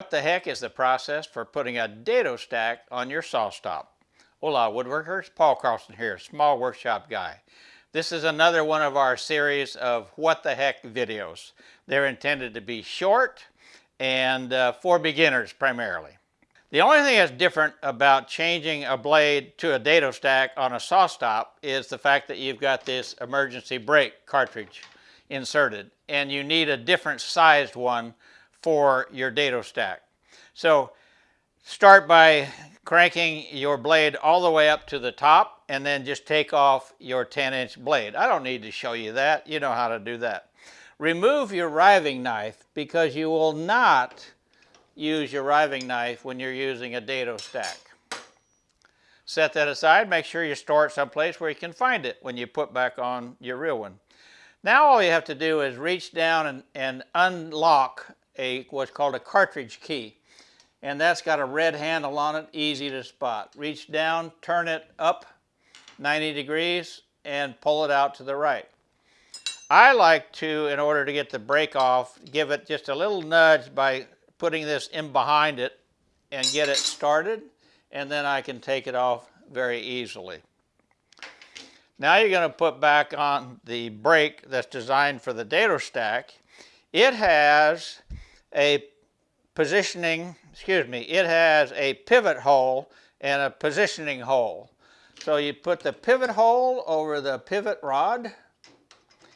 What the heck is the process for putting a dado stack on your SawStop? Hola woodworkers, Paul Carlson here, small workshop guy. This is another one of our series of what the heck videos. They're intended to be short and uh, for beginners primarily. The only thing that's different about changing a blade to a dado stack on a SawStop is the fact that you've got this emergency brake cartridge inserted and you need a different sized one for your dado stack. So start by cranking your blade all the way up to the top and then just take off your 10 inch blade. I don't need to show you that. You know how to do that. Remove your riving knife because you will not use your riving knife when you're using a dado stack. Set that aside. Make sure you store it someplace where you can find it when you put back on your real one. Now all you have to do is reach down and, and unlock a what's called a cartridge key. And that's got a red handle on it, easy to spot. Reach down, turn it up 90 degrees, and pull it out to the right. I like to, in order to get the brake off, give it just a little nudge by putting this in behind it and get it started, and then I can take it off very easily. Now you're going to put back on the brake that's designed for the dado stack. It has a positioning, excuse me, it has a pivot hole and a positioning hole. So you put the pivot hole over the pivot rod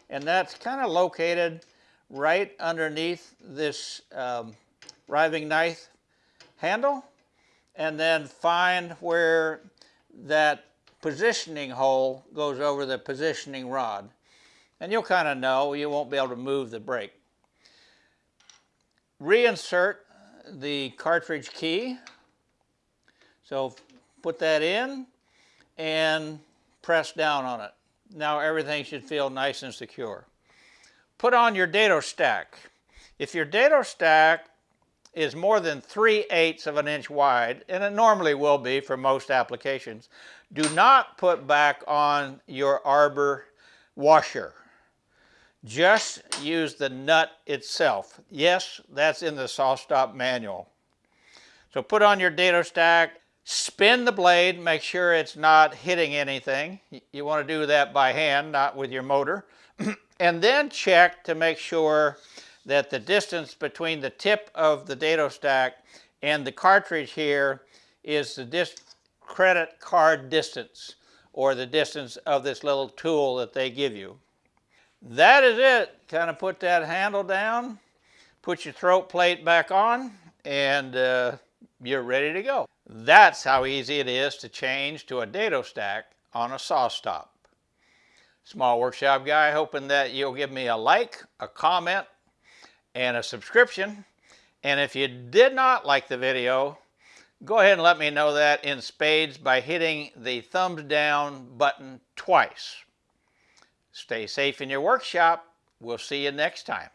and that's kind of located right underneath this um, riving knife handle and then find where that positioning hole goes over the positioning rod. And you'll kind of know, you won't be able to move the brake reinsert the cartridge key. So put that in and press down on it. Now everything should feel nice and secure. Put on your dado stack. If your dado stack is more than 3 eighths of an inch wide, and it normally will be for most applications, do not put back on your arbor washer. Just use the nut itself. Yes, that's in the SawStop manual. So put on your dado stack, spin the blade, make sure it's not hitting anything. You want to do that by hand, not with your motor. and then check to make sure that the distance between the tip of the dado stack and the cartridge here is the credit card distance or the distance of this little tool that they give you. That is it. Kind of put that handle down, put your throat plate back on, and uh, you're ready to go. That's how easy it is to change to a dado stack on a SawStop. Small Workshop Guy, hoping that you'll give me a like, a comment, and a subscription. And if you did not like the video, go ahead and let me know that in spades by hitting the thumbs down button twice. Stay safe in your workshop. We'll see you next time.